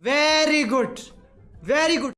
Very good. Very good.